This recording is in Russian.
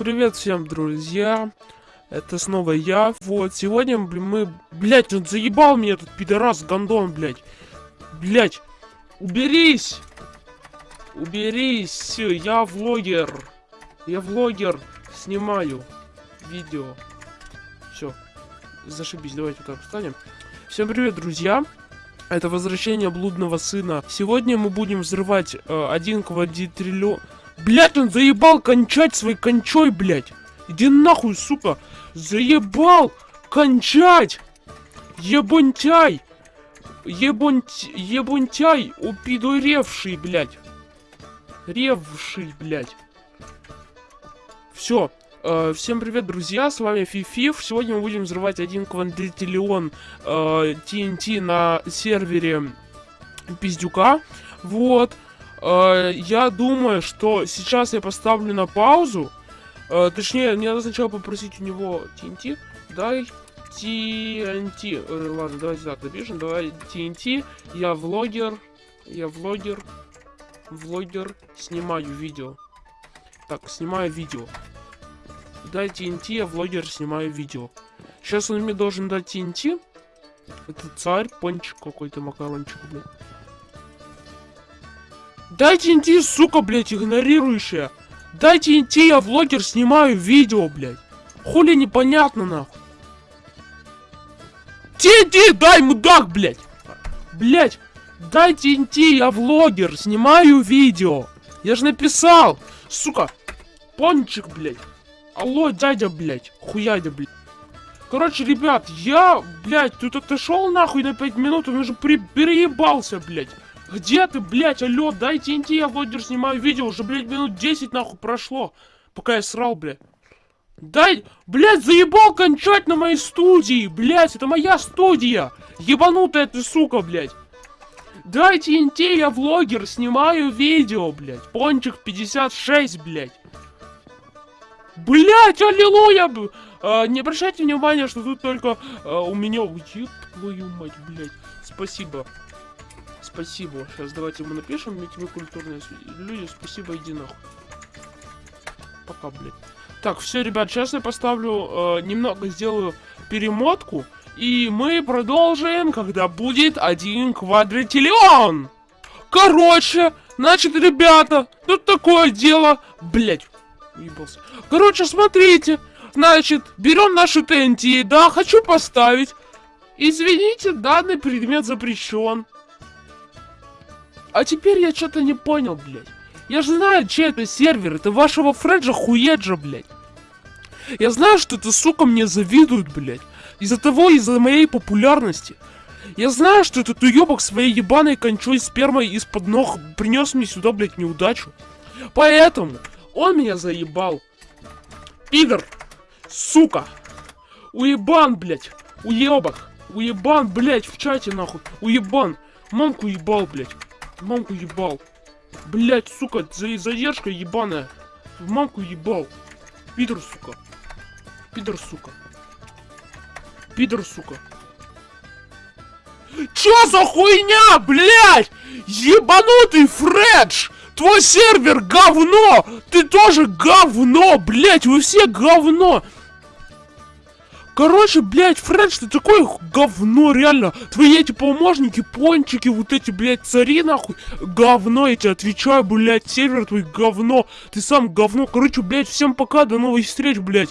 Привет всем, друзья. Это снова я. Вот, сегодня мы... Блять, он заебал меня, этот пидорас, гондон, блять. Блять, уберись! Уберись! Я влогер. Я влогер. Снимаю видео. Все. Зашибись, давайте вот так встанем. Всем привет, друзья. Это возвращение блудного сына. Сегодня мы будем взрывать э, один квадритриллион... Блять, он заебал кончать своей кончой, блять. Иди нахуй, сука. Заебал кончать. Ебунтяй. Ебунть... Ебунтяй, упидоревший, блять. Ревший, блять. Все. Э, всем привет, друзья, с вами Фифиф. Сегодня мы будем взрывать один квадритриллион э, TNT на сервере Пиздюка. Вот. Э, я думаю, что сейчас я поставлю на паузу. Э, точнее, мне надо сначала попросить у него TNT. Дай TNT. Э, ладно, давайте так напишем. Давай TNT. Я влогер. Я влогер. Влогер. Снимаю видео. Так, снимаю видео. Дай TNT, я влогер, снимаю видео. Сейчас он мне должен дать TNT. Это царь, пончик какой-то, макарончик, блядь. Дайте TNT, сука, блядь, игнорирующая. Дайте TNT, я влогер, снимаю видео, блядь. Хули непонятно, нахуй. TNT, дай, мудак, блядь. Блядь, дай TNT, я влогер, снимаю видео. Я же написал, сука. Пончик, блядь. Алло, дядя, блядь. Хуядя, блядь. Короче, ребят, я, блядь, тут отошел нахуй на 5 минут, он уже при переебался, блядь. Где ты, блядь, алло, дай TNT, я влогер снимаю видео, уже, блядь, минут 10 нахуй прошло, пока я срал, блядь. Дай, блядь, заебал кончать на моей студии, блядь, это моя студия. Ебанутая ты, сука, блядь. Дай TNT, я влогер, снимаю видео, блядь. Пончик 56, блядь. Блять, аллилуйя! А, не обращайте внимания, что тут только а, у меня... Еб твою мать, блять. Спасибо. Спасибо. Сейчас давайте ему напишем, ведь вы культурные люди. Спасибо, иди нахуй. Пока, блядь. Так, все, ребят, сейчас я поставлю, э, немного сделаю перемотку. И мы продолжим, когда будет один квадриллион. Короче, значит, ребята, тут такое дело. Блять, уебался. Короче, смотрите. Значит, берем нашу ТНТ. Да, хочу поставить. Извините, данный предмет запрещен. А теперь я что-то не понял, блядь. Я же знаю, чей это сервер. Это вашего Фреджа Хуеджа, блядь. Я знаю, что это, сука, мне завидуют, блядь. Из-за того, из-за моей популярности. Я знаю, что этот уебок своей ебаной кончой спермой из-под ног принес мне сюда, блядь, неудачу. Поэтому он меня заебал. Пидор! Сука! Уебан, блядь! Уебок! Уебан, блядь, в чате, нахуй! Уебан! Мамку ебал, блядь! Мамку ебал! Блядь, сука, за задержка ебаная! В мамку ебал! Пидор, сука! Пидор, сука! Пидор, сука! Чё за хуйня, блядь? Ебанутый Фредж! Твой сервер говно! Ты тоже говно, блять, вы все говно! Короче, блядь, Фред, ты такое говно, реально. Твои эти помощники, пончики, вот эти, блядь, цари, нахуй. Говно, я тебе отвечаю, блядь, сервер твой говно. Ты сам говно. Короче, блядь, всем пока, до новых встреч, блядь.